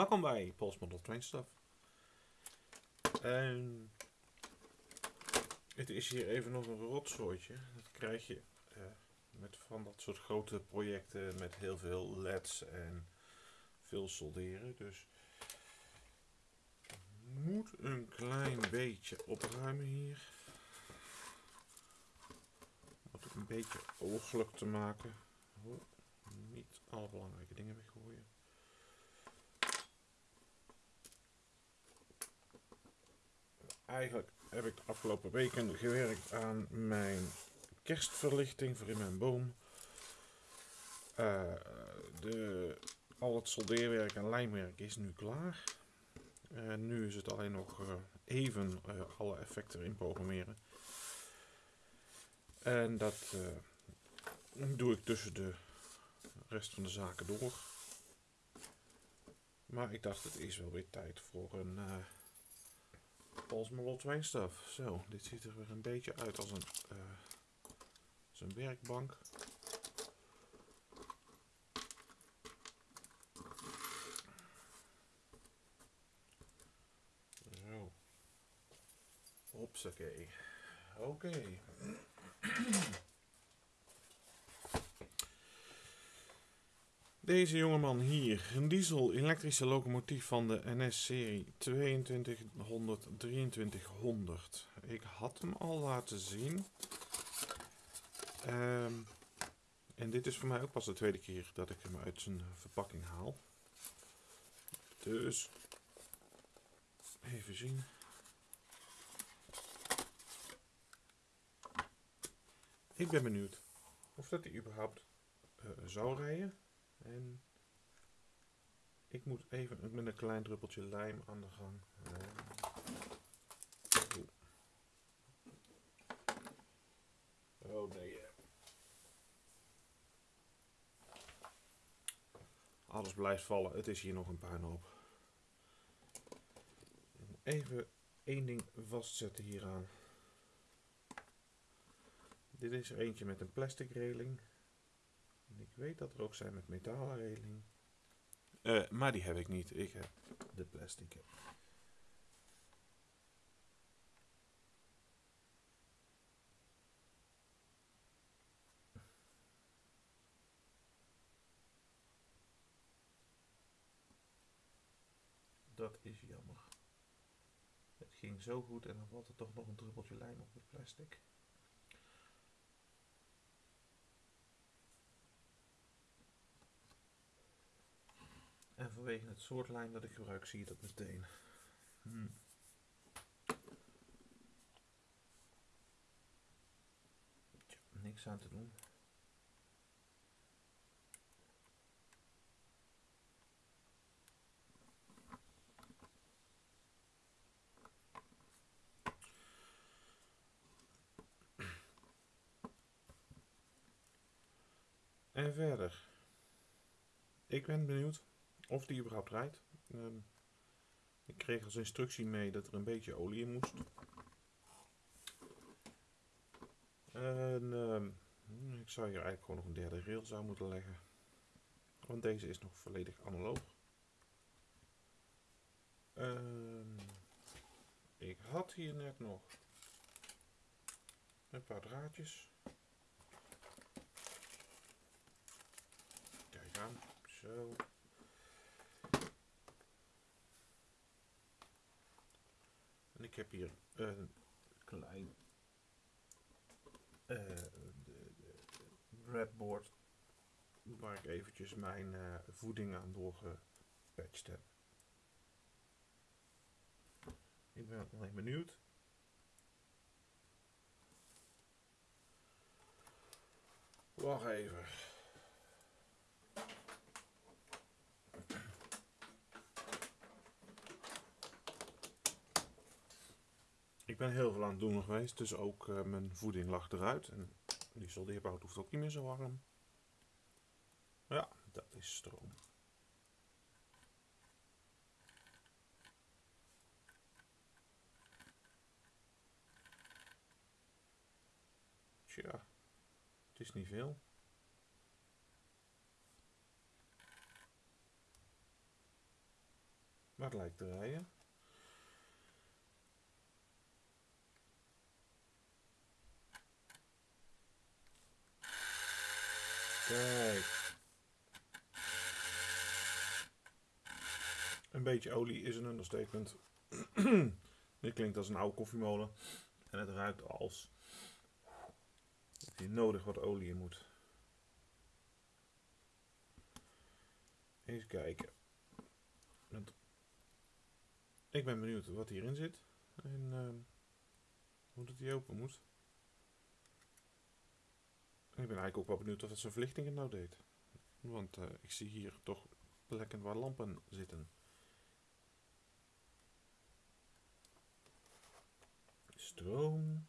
Welkom bij Pols Model Train Stuff. En het is hier even nog een rotzooitje. Dat krijg je eh, met van dat soort grote projecten met heel veel LED's en veel solderen. Dus moet een klein beetje opruimen hier. Om het een beetje ooglijk te maken. Oh, niet alle belangrijke dingen weggooien. Eigenlijk heb ik de afgelopen weken gewerkt aan mijn kerstverlichting voor in mijn boom. Uh, de, al het soldeerwerk en lijmwerk is nu klaar. En nu is het alleen nog uh, even uh, alle effecten erin programmeren. En dat doe ik tussen de rest van de zaken door. Maar ik dacht, het is wel weer tijd voor een uh, Paul's Lot wijnstaf. Zo, dit ziet er weer een beetje uit als een, uh, als werkbank. Zo. Hopsakee. Oké. Okay. Deze jongeman hier, een diesel-elektrische locomotief van de NS-serie 2200 2300. Ik had hem al laten zien. Um, en dit is voor mij ook pas de tweede keer dat ik hem uit zijn verpakking haal. Dus, even zien. Ik ben benieuwd of dat hij überhaupt uh, zou rijden. En ik moet even met een klein druppeltje lijm aan de gang. Oh nee. Alles blijft vallen. Het is hier nog een puinhoop. Even één ding vastzetten hieraan. Dit is er eentje met een plastic reling. Ik weet dat er ook zijn met metalen reling. Uh, maar die heb ik niet. Ik heb de plastic. Dat is jammer. Het ging zo goed en dan valt er toch nog een druppeltje lijm op het plastic. En vanwege het soort lijm dat ik gebruik zie je dat meteen. Hmm. Tja, niks aan te doen. En verder. Ik ben benieuwd of die überhaupt rijdt. Um, ik kreeg als instructie mee dat er een beetje olie in moest. En um, ik zou hier eigenlijk gewoon nog een derde rail zou moeten leggen. Want deze is nog volledig analoog. Um, ik had hier net nog een paar draadjes. Kijk aan, zo. Ik heb hier een klein uh, de, breadboard waar ik eventjes mijn uh, voeding aan doorgepatcht heb. Ik ben alleen benieuwd. Wacht even. Ik ben heel veel aan het doen geweest, dus ook uh, mijn voeding lag eruit. En die soldeerbout hoeft ook niet meer zo warm. Ja, dat is stroom. Tja, het is niet veel. Maar het lijkt te rijden. Kijk. Een beetje olie is een understatement. Dit klinkt als een oude koffiemolen. En het ruikt als dat hier nodig wat olie in moet. Eens kijken. Ik ben benieuwd wat hierin zit. En ehm, hoe dat die open moet. Ik ben eigenlijk ook wel benieuwd wat het zijn verlichting het nou deed. Want eh, ik zie hier toch plekken waar lampen zitten. Stroom.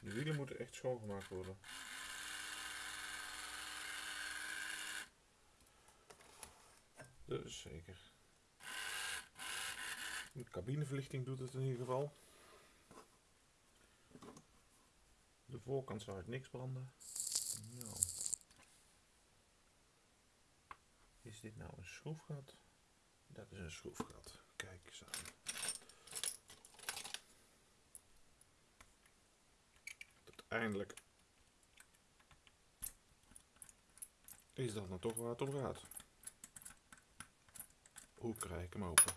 De wielen moeten echt schoongemaakt worden. Dus zeker. De cabineverlichting doet het in ieder geval. De voorkant zou het niks branden. Nou. Is dit nou een schroefgat? Dat is een schroefgat. Kijk eens aan. Uiteindelijk is dat dan toch waar het om gaat. Hoe krijg ik hem open?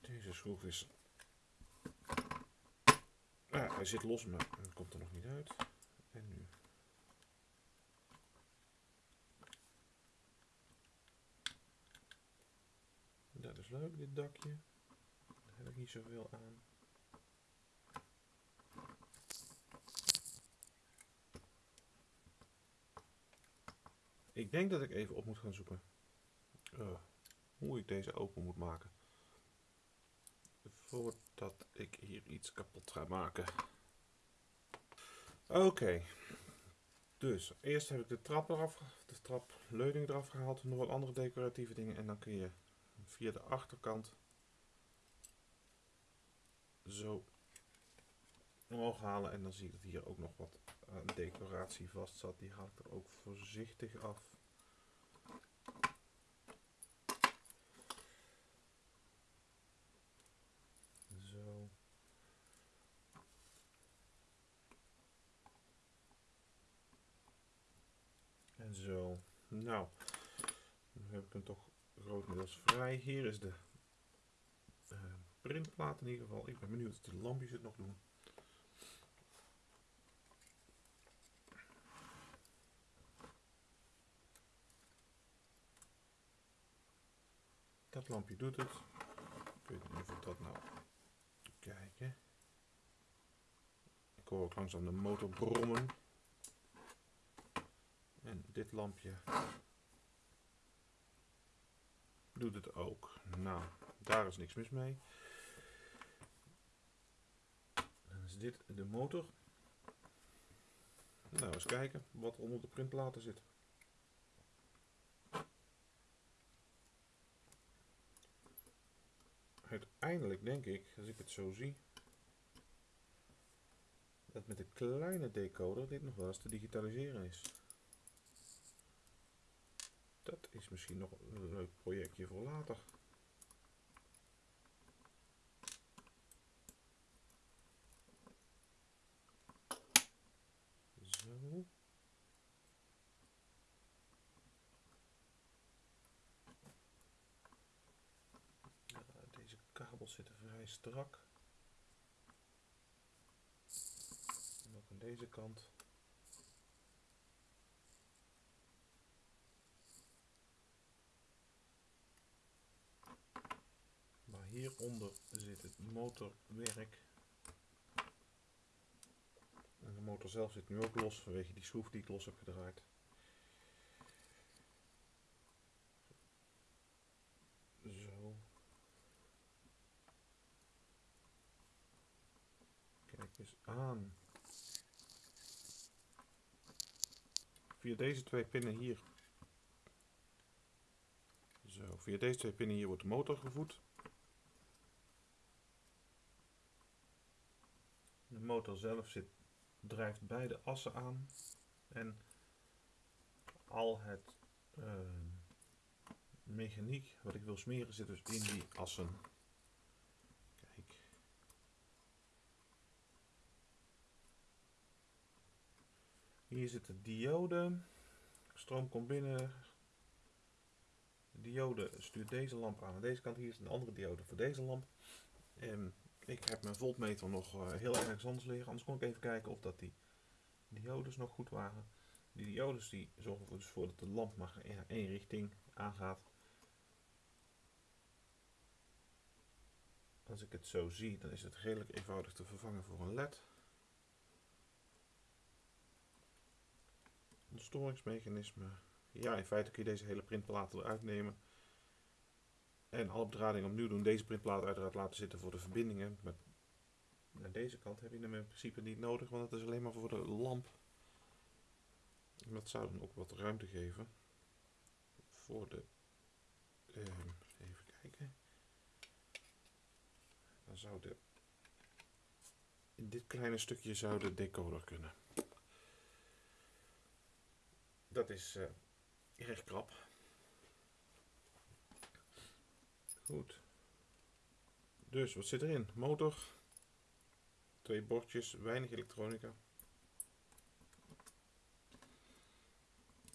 Deze schroef is... Ah, hij zit los, maar hij komt er nog niet uit. En nu... Dat is leuk, dit dakje. Daar heb ik niet zoveel aan. Ik denk dat ik even op moet gaan zoeken uh, hoe ik deze open moet maken. Voordat ik hier iets kapot ga maken. Oké. Dus eerst heb ik de trap eraf, de trapleuning eraf gehaald, nog wat andere decoratieve dingen en dan kun je via de achterkant zo omhoog halen en dan zie ik dat hier ook nog wat decoratie vast zat. Die haal ik er ook voorzichtig af. Zo. En zo. Nou, nu heb ik hem toch grotendeels vrij. Hier is de uh, printplaat in ieder geval. Ik ben benieuwd of de lampjes het nog doen. Dat lampje doet het. Ik weet niet of dat nou... Kijken. Ik hoor ook langzaam de motor brommen. En dit lampje doet het ook. Nou, daar is niks mis mee. Dan is dit de motor. Nou, eens kijken wat er onder de printplaten zit. Uiteindelijk denk ik, als ik het zo zie, dat met een kleine decoder dit nog wel eens te digitaliseren is. Dat is misschien nog een leuk projectje voor later. Zo. deze kabels zitten vrij strak. En ook aan deze kant. Hieronder zit het motorwerk. En de motor zelf zit nu ook los vanwege die schroef die ik los heb gedraaid. Zo. Kijk eens aan. Via deze twee pinnen hier. Zo, Via deze twee pinnen hier wordt de motor gevoed. Motor zelf zit, drijft beide assen aan. En al het uh, mechaniek wat ik wil smeren zit dus in die assen. Kijk. Hier zit de diode. Stroom komt binnen. De diode stuurt deze lamp aan. Aan deze kant hier is een andere diode voor deze lamp. Ik heb mijn voltmeter nog uh, heel erg anders liggen. Anders kon ik even kijken of dat die diodes nog goed waren. Die diodes die zorgen er dus voor dat de lamp maar in één richting aangaat. Als ik het zo zie, dan is het redelijk eenvoudig te vervangen voor een LED. Een storingsmechanisme. Ja, in feite kun je deze hele printplaat eruit nemen. En alle bedrading opnieuw doen. Deze printplaat uiteraard laten zitten voor de verbindingen. Met aan deze kant heb je hem in principe niet nodig, want het is alleen maar voor de lamp. Dat zou dan ook wat ruimte geven voor de. Uh, even kijken. Dan zou de. In dit kleine stukje zou de decoder kunnen. Dat is uh, erg krap. Goed. Dus wat zit erin? Motor. Twee bordjes, weinig elektronica.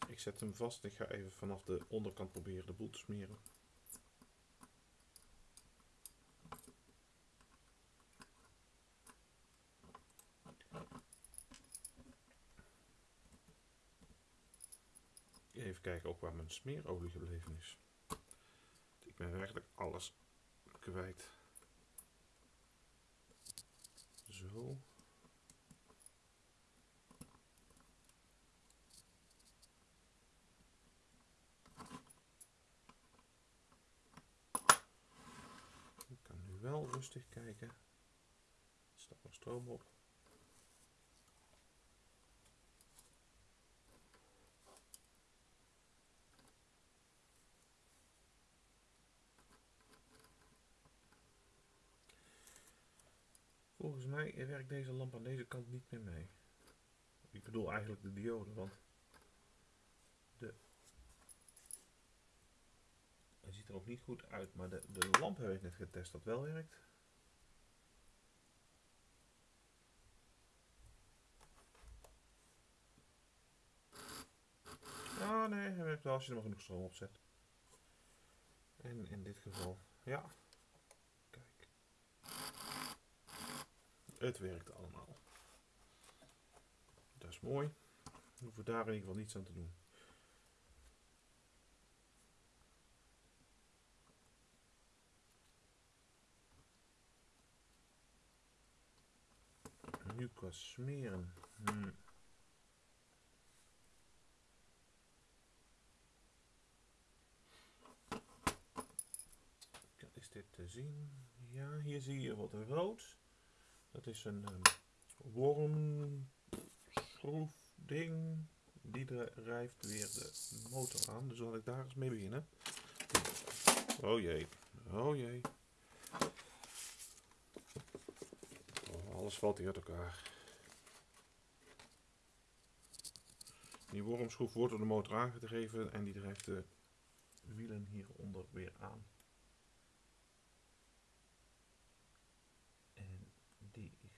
Ik zet hem vast. Ik ga even vanaf de onderkant proberen de boel te smeren. Even kijken ook waar mijn smeerolie gebleven is. Ben werkelijk alles kwijt. Zo. Ik kan nu wel rustig kijken. Er staat nog stroom op. Volgens werkt deze lamp aan deze kant niet meer mee. Ik bedoel eigenlijk de diode, want de hij ziet er ook niet goed uit, maar de, de lamp heb ik net getest dat wel werkt. Ah nee, hij werkt wel als je er maar genoeg stroom op zet. En in dit geval, ja. Het werkt allemaal. Dat is mooi. We hoeven daar in ieder geval niets aan te doen. Nu qua smeren. Hmm. Is dit te zien? Ja, hier zie je wat rood. Dat is een um, wormschroefding. Die drijft weer de motor aan. Dus zal ik daar eens mee beginnen. Oh jee. Oh jee. Oh, alles valt hier uit elkaar. Die wormschroef wordt door de motor aangedreven en die drijft de wielen hieronder weer aan.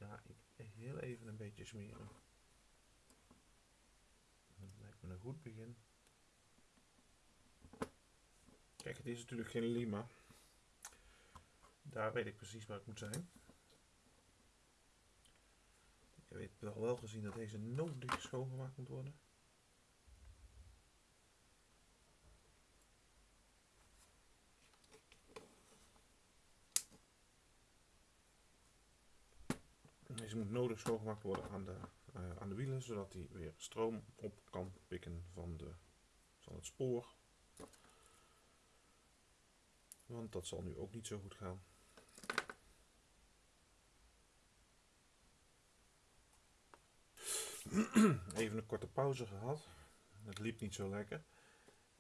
ga ik heel even een beetje smeren. Dat lijkt me een goed begin. Kijk, het is natuurlijk geen lima. Daar weet ik precies waar ik moet zijn. Ik weet wel wel gezien dat deze nodig schoongemaakt moet worden. Deze moet nodig schoongemaakt worden aan de, uh, aan de wielen, zodat hij weer stroom op kan pikken van, de, van het spoor. Want dat zal nu ook niet zo goed gaan. Even een korte pauze gehad. Het liep niet zo lekker.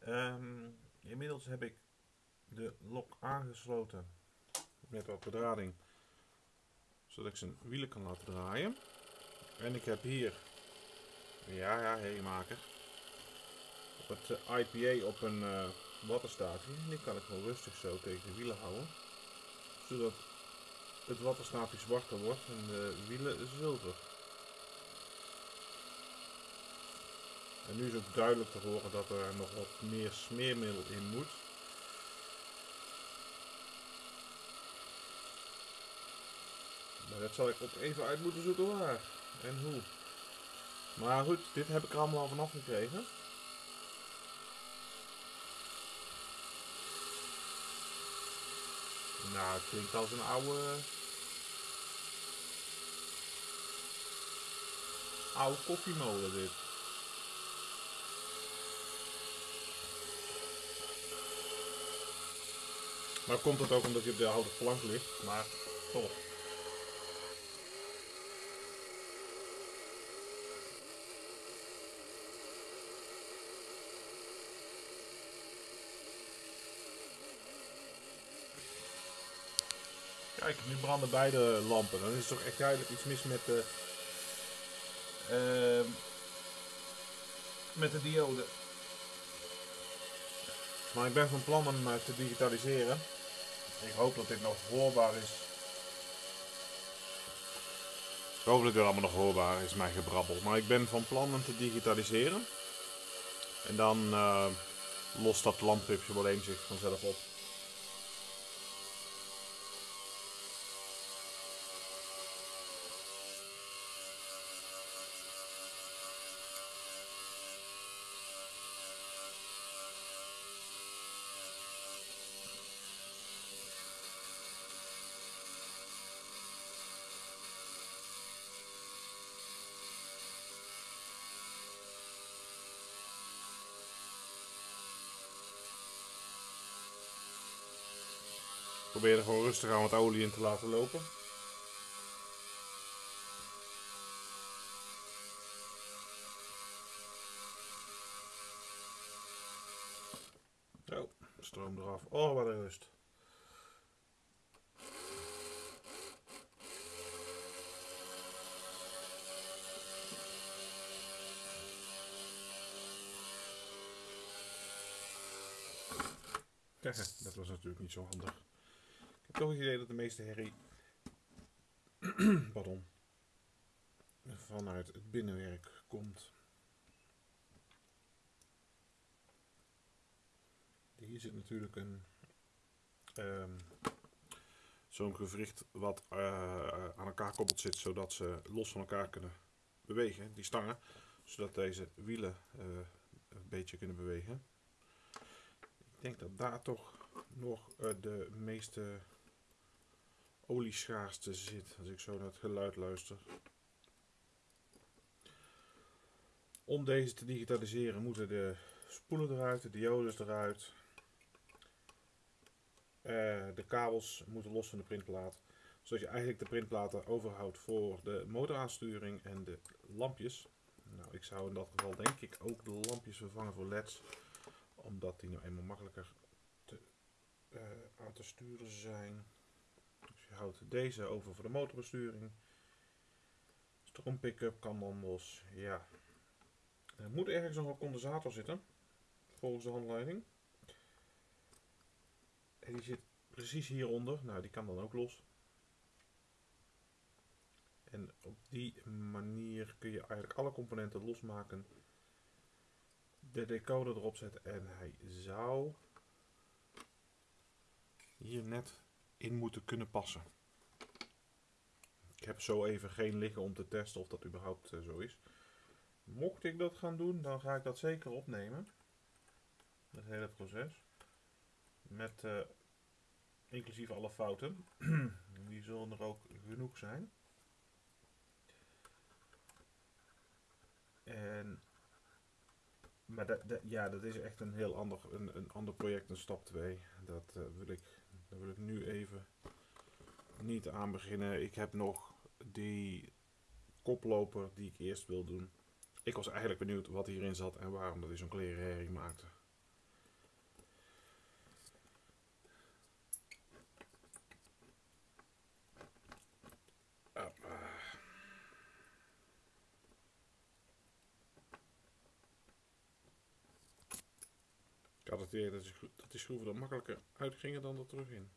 Um, inmiddels heb ik de lok aangesloten met wat bedrading, zodat ik zijn wielen kan laten draaien. En ik heb hier, ja ja, heemaker, op het eh, IPA op een uh, wattenstaafje. Die kan ik gewoon rustig zo tegen de wielen houden, zodat het wattenstaafje zwarter wordt en de wielen zilver. En nu is ook duidelijk te horen dat er nog wat meer smeermiddel in moet. Dat zal ik ook even uit moeten zoeken waar en hoe. Maar goed, dit heb ik er allemaal al vanaf gekregen. Nou, het klinkt als een oude... Oude koffiemolen dit. Maar komt het ook omdat hij op de houten plank ligt, maar toch. Kijk, nu branden beide lampen. Dan is er toch echt duidelijk iets mis met de, uh, met de diode. Maar ik ben van plan om uh, te digitaliseren. Ik hoop dat dit nog hoorbaar is. Hoop dat dit allemaal nog hoorbaar is, mijn gebrabbel. Maar ik ben van plan te digitaliseren. En dan uh, lost dat lampje wel eens zich vanzelf op. Probeer er gewoon rustig aan wat olie in te laten lopen. Zo, stroom eraf. Oh, wat een rust. dat was natuurlijk niet zo handig toch het idee dat de meeste herrie pardon, vanuit het binnenwerk komt. Hier zit natuurlijk een um, zo'n gewricht wat uh, aan elkaar koppeld zit, zodat ze los van elkaar kunnen bewegen, die stangen, zodat deze wielen uh, een beetje kunnen bewegen. Ik denk dat daar toch nog uh, de meeste olieschaarste zit, als ik zo naar het geluid luister. Om deze te digitaliseren moeten de spoelen eruit, de diodes eruit. Uh, de kabels moeten los van de printplaat. Zodat je eigenlijk de printplaten overhoudt voor de motoraansturing en de lampjes. Nou, ik zou in dat geval denk ik ook de lampjes vervangen voor leds. Omdat die nou eenmaal makkelijker te, uh, aan te sturen zijn. Je houdt deze over voor de motorbesturing. Stroom pick-up kan dan los. Ja. Er moet ergens nog een condensator zitten. Volgens de handleiding. En die zit precies hieronder. Nou, die kan dan ook los. En op die manier kun je eigenlijk alle componenten losmaken. De decoder erop zetten en hij zou hier net in moeten kunnen passen. Ik heb zo even geen liggen om te testen of dat überhaupt uh, zo is. Mocht ik dat gaan doen, dan ga ik dat zeker opnemen. Het hele proces. Met uh, inclusief alle fouten. Die zullen er ook genoeg zijn. En, maar dat, ja, dat is echt een heel ander, een, een ander project, een stap 2. Dat uh, wil ik daar wil ik nu even niet aan beginnen. Ik heb nog die koploper die ik eerst wil doen. Ik was eigenlijk benieuwd wat hierin zat en waarom dat hij zo'n klerenhering maakte. Ik had het idee dat schroeven er makkelijker uitgingen dan er terug in.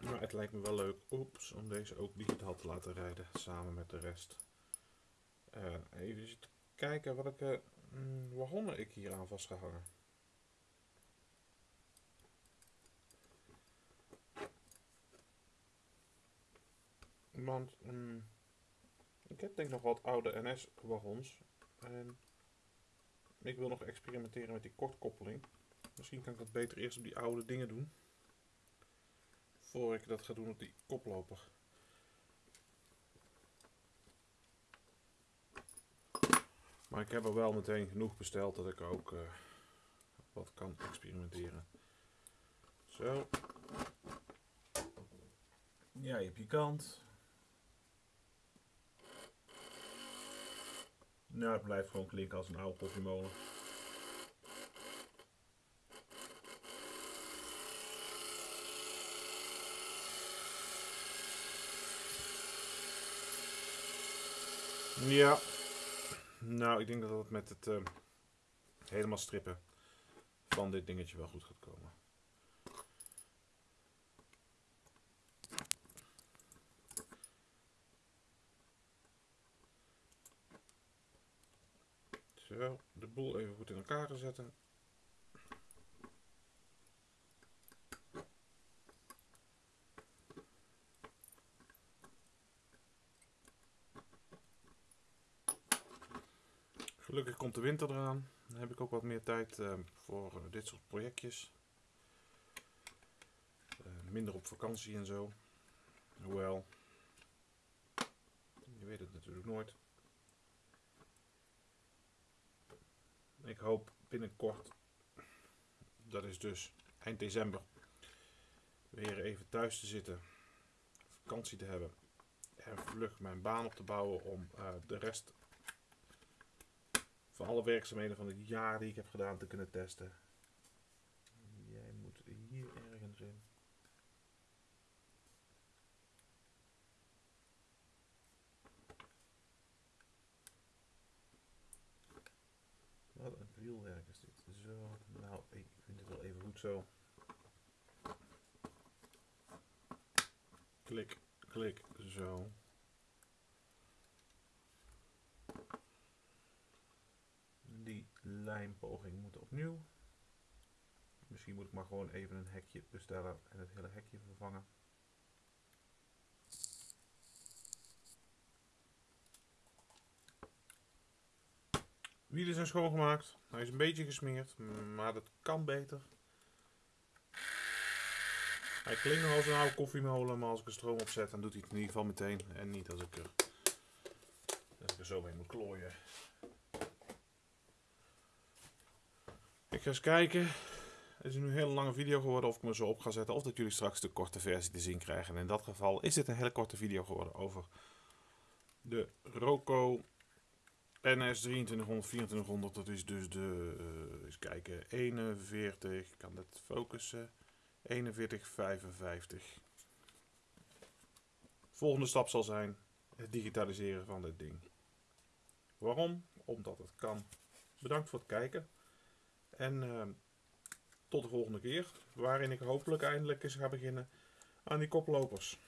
Maar het lijkt me wel leuk oeps, om deze ook digitaal te laten rijden, samen met de rest. Eh, even kijken welke mm, wagonnen ik hier aan vastgehangen. Want mm, ik heb denk nog wat oude NS-wagons. En ik wil nog experimenteren met die kortkoppeling. Misschien kan ik dat beter eerst op die oude dingen doen. Voor ik dat ga doen op die koploper. Maar ik heb er wel meteen genoeg besteld dat ik ook eh, wat kan experimenteren. Zo. Ja, je hebt je kant. Nou, het blijft gewoon klinken als een oude koffiemolen. Ja. Nou, ik denk dat het met het eh, helemaal strippen van dit dingetje wel goed gaat komen. De boel even goed in elkaar te zetten. Gelukkig komt de winter eraan. Dan heb ik ook wat meer tijd eh, voor eh, dit soort projectjes. Eh, minder op vakantie en zo. Hoewel, je weet het natuurlijk nooit. Ik hoop binnenkort, dat is dus eind december, weer even thuis te zitten, vakantie te hebben en vlug mijn baan op te bouwen om eh, de rest van alle werkzaamheden van het jaar die ik heb gedaan te kunnen testen. Jij moet hier ergens in. Wat een wielwerk is dit. Zo, nou, ik vind het wel even goed zo. Klik, klik, zo. Die lijmpoging moet opnieuw. Misschien moet ik maar gewoon even een hekje bestellen en het hele hekje vervangen. Wielen zijn schoongemaakt. Hij is een beetje gesmeerd, maar dat kan beter. Hij klinkt nog als een oude koffiemolen, maar als ik er stroom op zet, dan doet hij het in ieder geval meteen. En niet als ik er, als ik er zo mee moet klooien. Ik ga eens kijken. Het is nu een hele lange video geworden of ik me zo op ga zetten. Of dat jullie straks de korte versie te zien krijgen. En in dat geval is dit een hele korte video geworden over de Roco NS 2300, 2400. Dat is dus de, uh, eens kijken, 41. Ik kan dat focussen. 41, 55. Volgende stap zal zijn het digitaliseren van dit ding. Waarom? Omdat het kan. Bedankt voor het kijken. En uh, tot de volgende keer, waarin ik hopelijk eindelijk eens ga beginnen aan die koplopers.